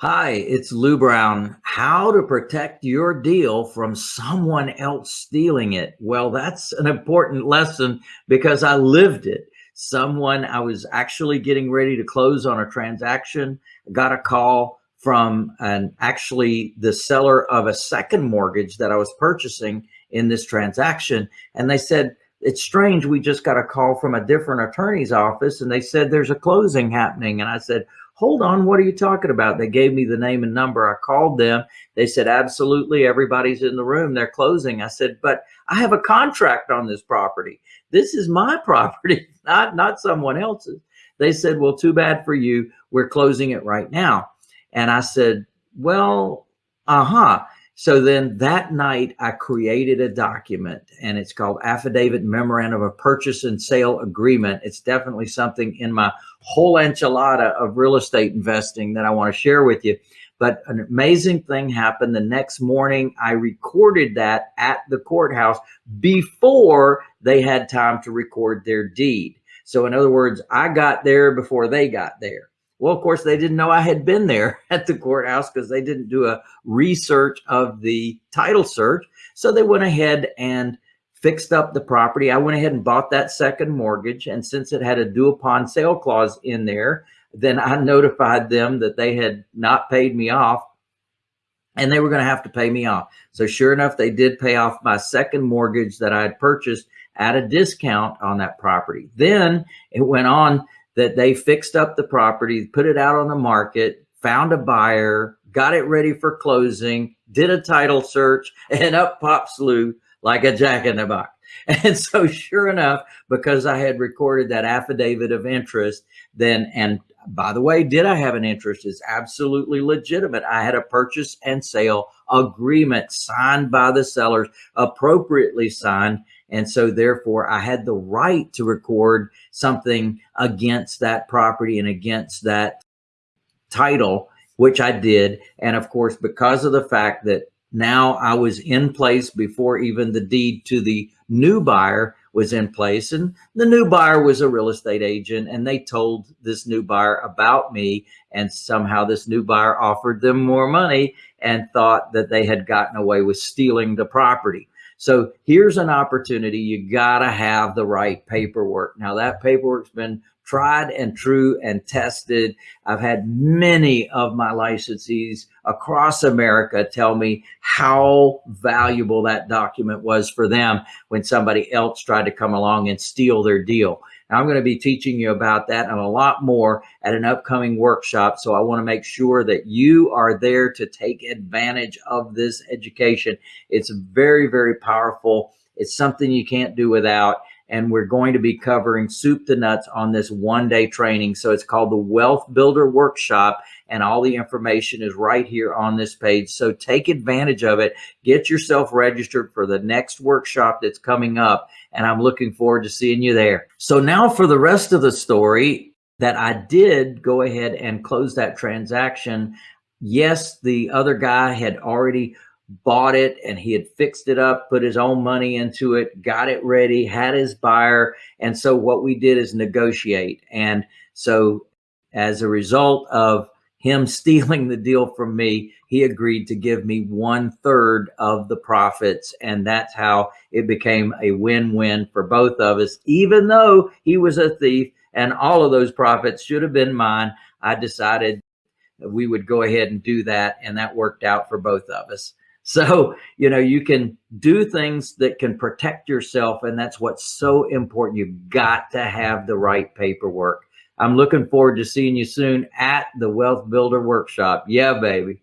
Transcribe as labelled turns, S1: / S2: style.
S1: Hi, it's Lou Brown. How to protect your deal from someone else stealing it. Well, that's an important lesson because I lived it. Someone, I was actually getting ready to close on a transaction, got a call from an actually the seller of a second mortgage that I was purchasing in this transaction. And they said, it's strange. We just got a call from a different attorney's office and they said there's a closing happening. And I said, hold on, what are you talking about? They gave me the name and number. I called them. They said, absolutely, everybody's in the room. They're closing. I said, but I have a contract on this property. This is my property, not, not someone else's. They said, well, too bad for you. We're closing it right now. And I said, well, uh-huh. So then that night I created a document and it's called Affidavit Memorandum of Purchase and Sale Agreement. It's definitely something in my whole enchilada of real estate investing that I want to share with you. But an amazing thing happened the next morning. I recorded that at the courthouse before they had time to record their deed. So in other words, I got there before they got there. Well, of course, they didn't know I had been there at the courthouse because they didn't do a research of the title search. So they went ahead and fixed up the property. I went ahead and bought that second mortgage. And since it had a due upon sale clause in there, then I notified them that they had not paid me off and they were going to have to pay me off. So sure enough, they did pay off my second mortgage that I had purchased at a discount on that property. Then it went on that they fixed up the property, put it out on the market, found a buyer, got it ready for closing, did a title search, and up pops Lou like a jack in the box. And so sure enough, because I had recorded that affidavit of interest, then, and by the way, did I have an interest? It's absolutely legitimate. I had a purchase and sale agreement signed by the sellers, appropriately signed. And so therefore I had the right to record something against that property and against that title, which I did. And of course, because of the fact that now I was in place before even the deed to the new buyer was in place and the new buyer was a real estate agent and they told this new buyer about me and somehow this new buyer offered them more money and thought that they had gotten away with stealing the property. So here's an opportunity. You got to have the right paperwork. Now that paperwork's been tried and true and tested. I've had many of my licensees across America tell me how valuable that document was for them when somebody else tried to come along and steal their deal. I'm going to be teaching you about that and a lot more at an upcoming workshop. So I want to make sure that you are there to take advantage of this education. It's very, very powerful. It's something you can't do without. And we're going to be covering soup to nuts on this one day training. So it's called the Wealth Builder Workshop and all the information is right here on this page. So take advantage of it. Get yourself registered for the next workshop that's coming up and I'm looking forward to seeing you there. So now for the rest of the story that I did go ahead and close that transaction. Yes, the other guy had already bought it and he had fixed it up, put his own money into it, got it ready, had his buyer. And so what we did is negotiate. And so as a result of him stealing the deal from me, he agreed to give me one third of the profits. And that's how it became a win-win for both of us. Even though he was a thief and all of those profits should have been mine, I decided we would go ahead and do that. And that worked out for both of us. So, you know, you can do things that can protect yourself. And that's what's so important. You've got to have the right paperwork. I'm looking forward to seeing you soon at the Wealth Builder Workshop. Yeah, baby.